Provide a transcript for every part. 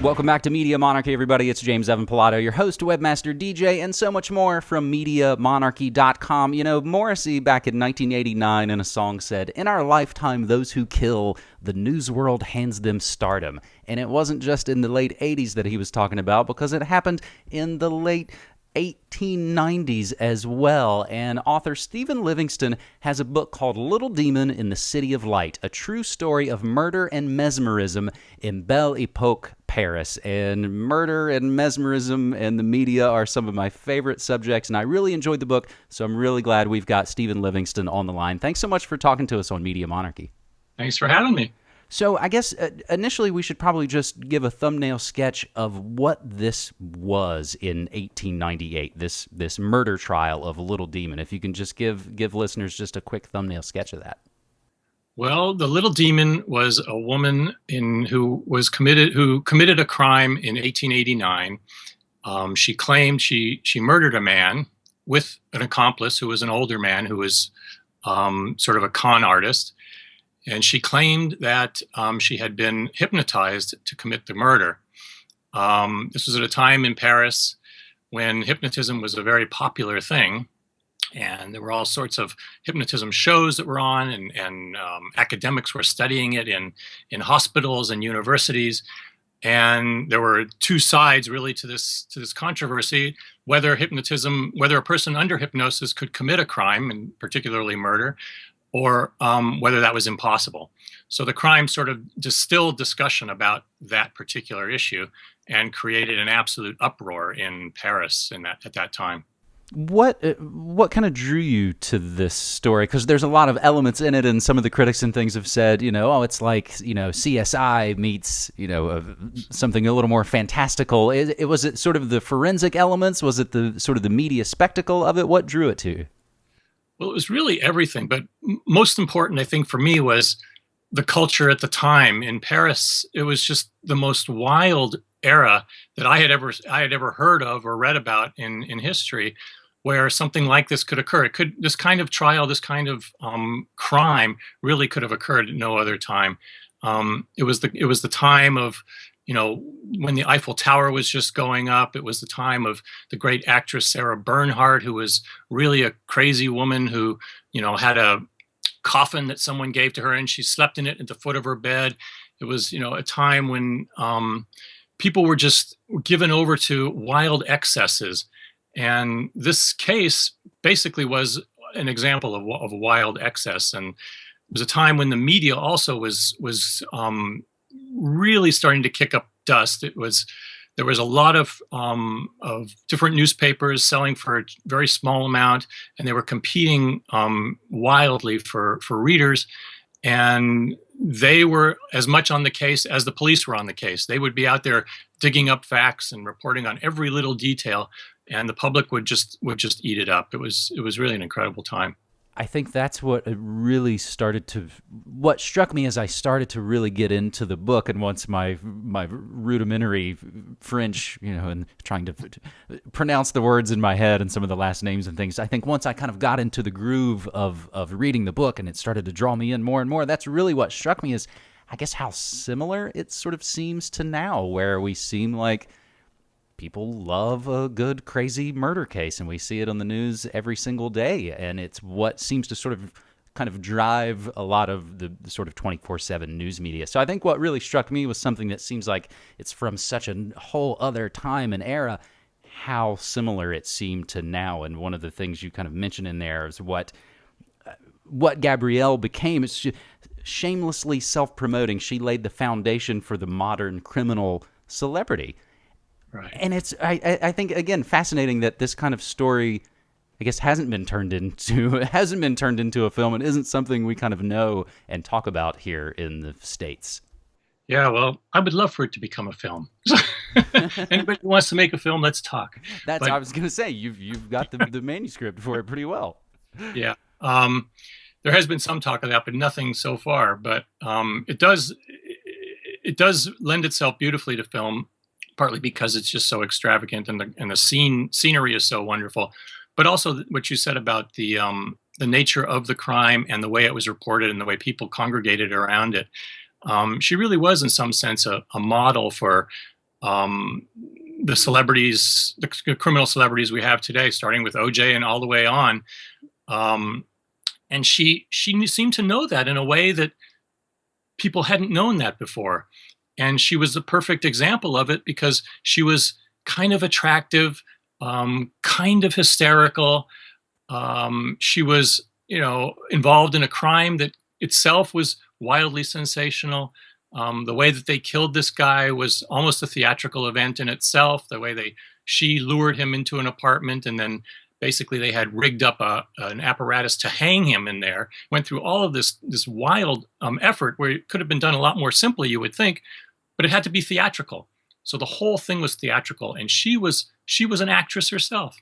Welcome back to Media Monarchy, everybody. It's James Evan Pilato, your host, webmaster, DJ, and so much more from MediaMonarchy.com. You know, Morrissey back in 1989 in a song said, In our lifetime, those who kill, the news world hands them stardom. And it wasn't just in the late 80s that he was talking about, because it happened in the late 1890s as well. And author Steven Levingston has a book called Little Demon in the City of Light, a true story of murder and mesmerism in Belle Epoque Paris. And murder and mesmerism and the media are some of my favorite subjects. And I really enjoyed the book. So I'm really glad we've got Steven Levingston on the line. Thanks so much for talking to us on Media Monarchy. Thanks for having me. So I guess uh, initially we should probably just give a thumbnail sketch of what this was in 1898. This this murder trial of Little Demon. If you can just give give listeners just a quick thumbnail sketch of that. Well, the Little Demon was a woman in who was committed who committed a crime in 1889. Um, she claimed she she murdered a man with an accomplice who was an older man who was um, sort of a con artist and she claimed that um, she had been hypnotized to commit the murder. Um, this was at a time in Paris when hypnotism was a very popular thing, and there were all sorts of hypnotism shows that were on, and, and um, academics were studying it in in hospitals and universities. And there were two sides really to this to this controversy: whether hypnotism, whether a person under hypnosis could commit a crime, and particularly murder, or um, whether that was impossible. So the crime sort of distilled discussion about that particular issue and created an absolute uproar in Paris in that, at that time. What uh, what kind of drew you to this story? Because there's a lot of elements in it, and some of the critics and things have said, you know, oh, it's like you know CSI meets you know something a little more fantastical. It, it was it sort of the forensic elements? Was it the sort of the media spectacle of it? What drew it to you? Well, it was really everything, but most important, I think, for me was the culture at the time in Paris. It was just the most wild era that I had ever I had ever heard of or read about in in history, where something like this could occur. It could this kind of trial, this kind of um, crime, really could have occurred at no other time. Um, it was the it was the time of you know, when the Eiffel Tower was just going up, it was the time of the great actress Sarah Bernhardt, who was really a crazy woman who, you know, had a coffin that someone gave to her and she slept in it at the foot of her bed. It was, you know, a time when um, people were just given over to wild excesses. And this case basically was an example of, of wild excess. And it was a time when the media also was was um, really starting to kick up dust. It was there was a lot of um, of different newspapers selling for a very small amount, and they were competing um, wildly for for readers, and they were as much on the case as the police were on the case. They would be out there digging up facts and reporting on every little detail, and the public would just would just eat it up. It was it was really an incredible time. I think that's what really started to what struck me as I started to really get into the book and once my my rudimentary French, you know, and trying to pronounce the words in my head and some of the last names and things. I think once I kind of got into the groove of of reading the book and it started to draw me in more and more, that's really what struck me is I guess how similar it sort of seems to now where we seem like people love a good crazy murder case and we see it on the news every single day and it's what seems to sort of kind of drive a lot of the, sort of 24/7 news media. So I think what really struck me was something that seems like it's from such a whole other time and era how similar it seemed to now and one of the things you kind of mentioned in there is what uh, what Gabrielle became is shamelessly self-promoting. She laid the foundation for the modern criminal celebrity Right. And it's I I think again fascinating that this kind of story I guess hasn't been turned into hasn't been turned into a film and isn't something we kind of know and talk about here in the states. Yeah, well, I would love for it to become a film. Anybody who wants to make a film, let's talk. That's but, I was going to say you've you've got the, the manuscript for it pretty well. Yeah, um, there has been some talk of that, but nothing so far. But um, it does it does lend itself beautifully to film partly because it's just so extravagant and the and the scene scenery is so wonderful, but also what you said about the um, the nature of the crime and the way it was reported and the way people congregated around it. Um, she really was, in some sense, a, a model for um, the celebrities, the criminal celebrities we have today, starting with OJ and all the way on. Um, and she she seemed to know that in a way that people hadn't known that before. And she was the perfect example of it because she was kind of attractive, um, kind of hysterical. Um, she was, you know, involved in a crime that itself was wildly sensational. Um, the way that they killed this guy was almost a theatrical event in itself. The way they she lured him into an apartment and then basically they had rigged up a, an apparatus to hang him in there. Went through all of this this wild um, effort where it could have been done a lot more simply, you would think, but it had to be theatrical. So the whole thing was theatrical, and she was she was an actress herself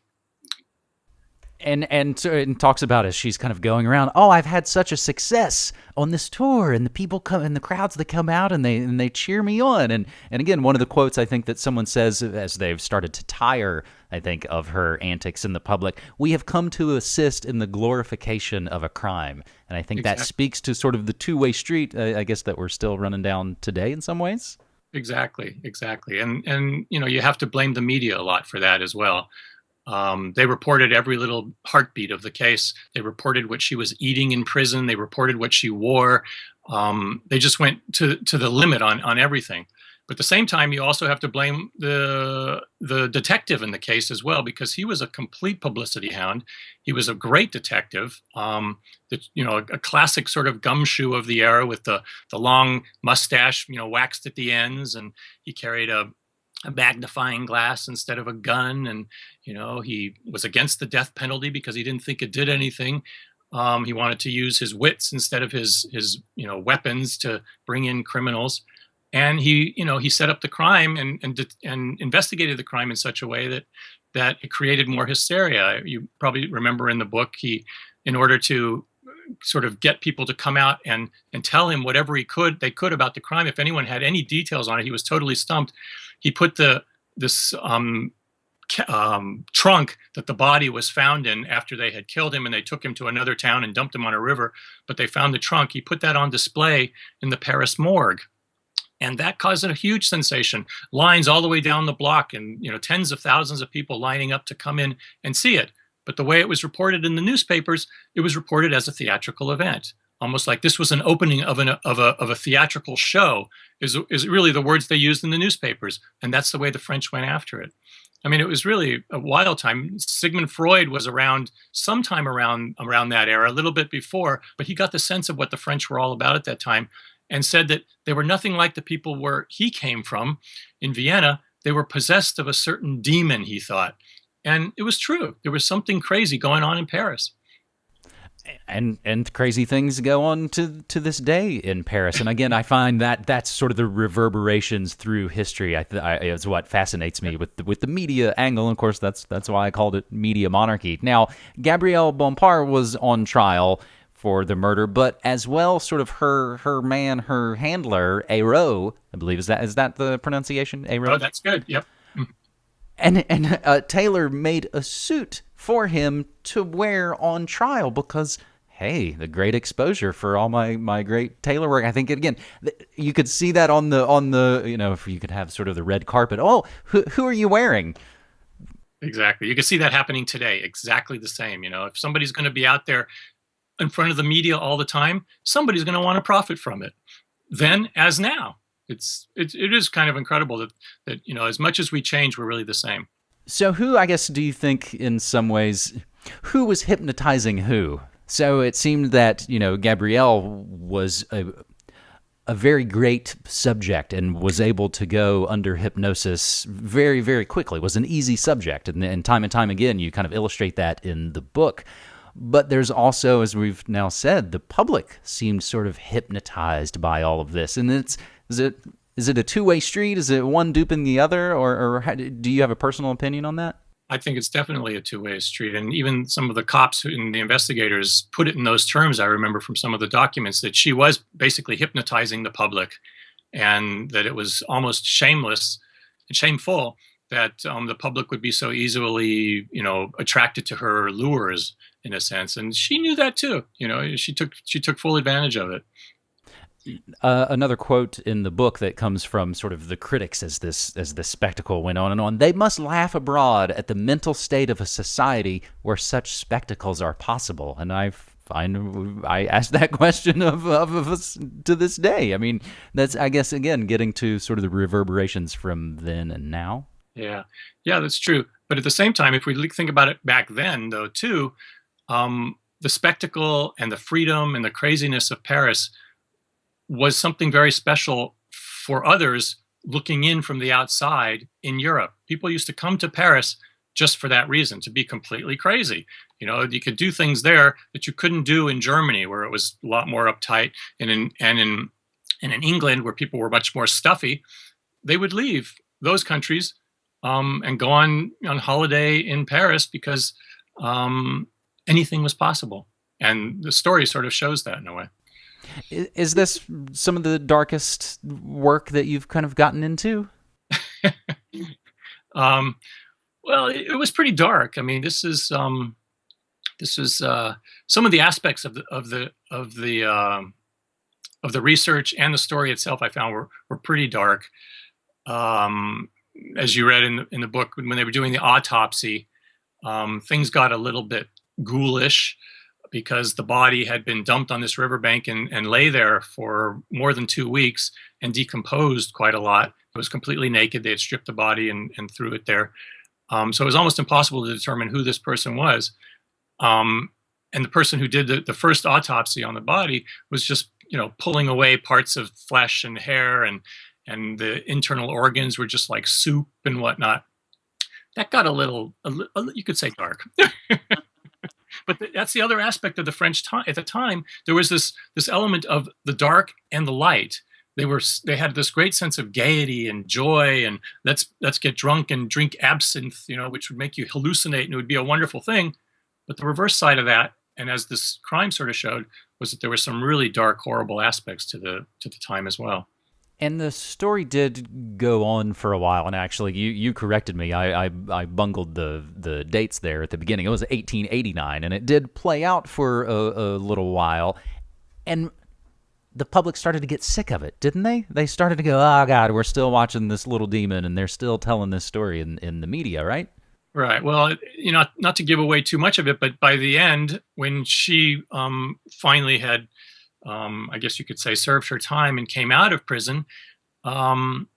and and and talks about as she's kind of going around. Oh, I've had such a success on this tour, and the people come and the crowds that come out and they and they cheer me on. And and again, one of the quotes I think that someone says as they've started to tire, I think, of her antics in the public, we have come to assist in the glorification of a crime. And I think exactly. that speaks to sort of the two way street, uh, I guess, that we're still running down today in some ways. Exactly, exactly, and and you know you have to blame the media a lot for that as well. Um, they reported every little heartbeat of the case. They reported what she was eating in prison. They reported what she wore. Um, they just went to to the limit on on everything. But at the same time, you also have to blame the the detective in the case as well because he was a complete publicity hound. He was a great detective, um, that you know, a, a, classic sort of gumshoe of the era with the the long mustache, you know, waxed at the ends, and he carried a a magnifying glass instead of a gun and you know he was against the death penalty because he didn't think it did anything um, he wanted to use his wits instead of his his you know weapons to bring in criminals and he you know he set up the crime and and and investigated the crime in such a way that that it created more hysteria. You probably remember in the book he in order to sort of get people to come out and and tell him whatever he could they could about the crime. If anyone had any details on it he was totally stumped. He put the this um, um, trunk that the body was found in after they had killed him and they took him to another town and dumped him on a river but they found the trunk. He put that on display in the paris morgue and that caused a huge sensation lines all the way down the block and you know tens of thousands of people lining up to come in and see it but the way it was reported in the newspapers it was reported as a theatrical event almost like this was an opening of, an, of, a, of a theatrical show is, is really the words they used in the newspapers. And that's the way the French went after it. I mean, it was really a wild time. Sigmund Freud was around sometime around around that era, a little bit before, but he got the sense of what the French were all about at that time, and said that they were nothing like the people where he came from in Vienna. They were possessed of a certain demon, he thought, and it was true. There was something crazy going on in Paris and and crazy things go on to to this day in Paris. And again, I find that that's sort of the reverberations through history. I, I is what fascinates me with the, with the media angle. And of course, that's that's why I called it media monarchy. Now, Gabrielle Bompard was on trial for the murder, but as well, sort of her her man, her handler, Eyraud, I believe is that is that the pronunciation? Eyraud. Oh, that's good. Yep. Mm. And and uh, Taylor made a suit for him to wear on trial because hey, the great exposure for all my my great tailor work. I think again, you could see that on the on the you know if you could have sort of the red carpet. Oh, who who are you wearing? Exactly. You can see that happening today. Exactly the same. You know, if somebody's going to be out there in front of the media all the time, somebody's going to want to profit from it. Then, as now, it's it, it is kind of incredible that that you know as much as we change, we're really the same. So, who, I guess, do you think in some ways, who was hypnotizing who? So it seemed that, you know, Gabrielle was a, a very great subject and was able to go under hypnosis very, very quickly, was an easy subject. And, and time and time again, you kind of illustrate that in the book. But there's also, as we've now said, the public seemed sort of hypnotized by all of this. And it's, is it is it a two way street? Is it one duping the other, or, or how, do you have a personal opinion on that? I think it's definitely a two way street. And even some of the cops and the investigators put it in those terms. I remember from some of the documents that she was basically hypnotizing the public and that it was almost shameless and shameful that um, the public would be so easily, you know, attracted to her lures in a sense. And she knew that too. You know, she took she took full advantage of it uh, another quote in the book that comes from sort of the critics as this as this spectacle went on and on. They must laugh abroad at the mental state of a society where such spectacles are possible. And I find I ask that question of, of, of us to this day. I mean, that's I guess again getting to sort of the reverberations from then and now. Yeah, yeah, that's true. But at the same time, if we think about it back then, though, too, um, the spectacle and the freedom and the craziness of Paris was something very special for others looking in from the outside in Europe. People used to come to Paris just for that reason, to be completely crazy. You know, you could do things there that you couldn't do in Germany, where it was a lot more uptight, and in and in and in England, where people were much more stuffy. They would leave those countries um, and go on on holiday in Paris because um, anything was possible. And the story sort of shows that in a way. Is this some of the darkest work that you've kind of gotten into? um, well, it, it, was pretty dark. I mean, this is um, this is uh, some of the aspects of the of the of the um, of the research and the story itself. I found were were pretty dark. Um, as you read in the, in the book, when they were doing the autopsy, um, things got a little bit ghoulish because the body had been dumped on this riverbank and, and lay there for more than two weeks and decomposed quite a lot. It was completely naked. They had stripped the body and, and threw it there. Um, so it was almost impossible to determine who this person was. Um, and the person who did the, the first autopsy on the body was just, you know, pulling away parts of flesh and hair and and the internal organs were just like soup and whatnot. That got a little, a, a, you could say dark. but that's the other aspect of the French time. At the time, there was this this element of the dark and the light. They were they had this great sense of gaiety and joy, and let's let's get drunk and drink absinthe, you know, which would make you hallucinate and it would be a wonderful thing. But the reverse side of that, and as this crime sort of showed, was that there were some really dark, horrible aspects to the to the time as well. And the story did go on for a while, and actually, you, you corrected me. I, I, I bungled the the dates there at the beginning. It was 1889, and it did play out for a, a little while, and the public started to get sick of it, didn't they? They started to go, "Oh God, we're still watching this little demon, and they're still telling this story in in the media, right?" Right. Well, you know, not to give away too much of it, but by the end, when she um, finally had um, I guess you could say, served her time and came out of prison, um,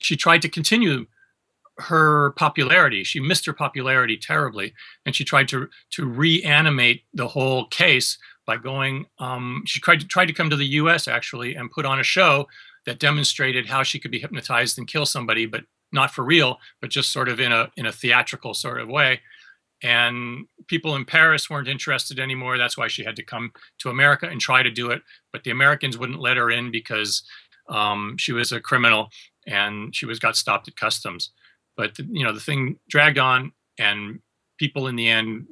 she tried to continue her popularity. She missed her popularity terribly, and she tried to to reanimate the whole case by going. Um, she tried to tried to come to the U.S. actually and put on a show that demonstrated how she could be hypnotized and kill somebody, but not for real, but just sort of in a in a theatrical sort of way and people in Paris weren't interested anymore. That's why she had to come to America and try to do it. But the Americans wouldn't let her in because um, she was a criminal and she was got stopped at customs. But you know the thing dragged on, and people in the end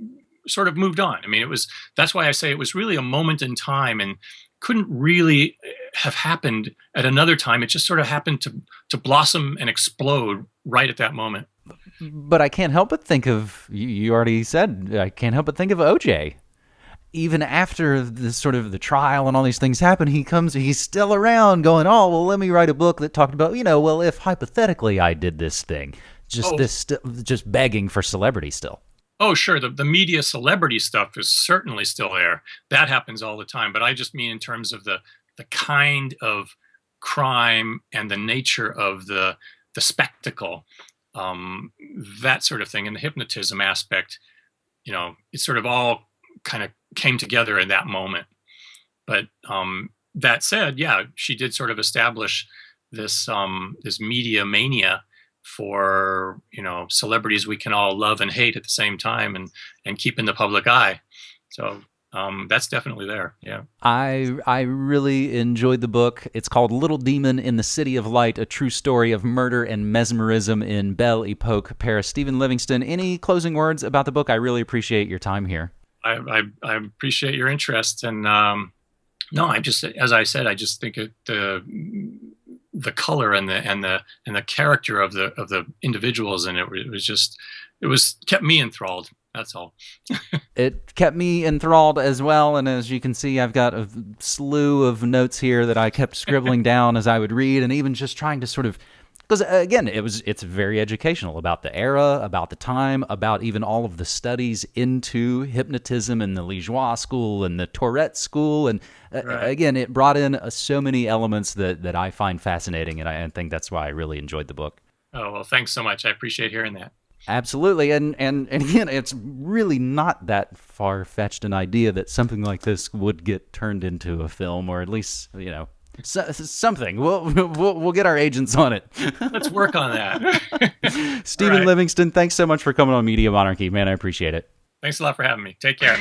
sort of moved on. I mean, it was that's why I say it was really a moment in time and couldn't really have happened at another time. It just sort of happened to to blossom and explode right at that moment Mm-hmm. but I can't help but think of you, already said I can't help but think of OJ. Even after the sort of the trial and all these things happen, he comes, he's still around going, Oh, well, let me write a book that talked about, you know, well, if hypothetically I did this thing, just oh. this, st- just begging for celebrity still. Oh, sure. The, the media celebrity stuff is certainly still there. That happens all the time. But I just mean in terms of the, the kind of crime and the nature of the, the spectacle um, that sort of thing, and the hypnotism aspect. You know, it sort of all kind of came together in that moment. But um, that said, yeah, she did sort of establish this um, this media mania for you know celebrities we can all love and hate at the same time, and and keep in the public eye. So um, that's definitely there. Yeah. I I really enjoyed the book. It's called Little Demon in the City of Light: A True Story of Murder and Mesmerism in Belle Epoque, Paris. Steven Levingston. Any closing words about the book? I really appreciate your time here. I I, I appreciate your interest, and um, no, I just as I said, I just think it the the color and the and the and the character of the of the individuals in it, it was just it was kept me enthralled That's all. it kept me enthralled as well. And as you can see, I've got a slew of notes here that I kept scribbling down as I would read, and even just trying to sort of because uh, again it was it's very educational about the era about the time about even all of the studies into hypnotism and the Liégeois school and the Tourette school and uh, right. again it brought in uh, so many elements that that I find fascinating and I, I think that's why I really enjoyed the book oh well thanks so much I appreciate hearing that Absolutely, and and and again, it's really not that far fetched an idea that something like this would get turned into a film, or at least you know so, something. We'll, we'll we'll get our agents on it. Let's work on that. Steven right. Levingston, thanks so much for coming on Media Monarchy, man. I appreciate it. Thanks a lot for having me. Take care.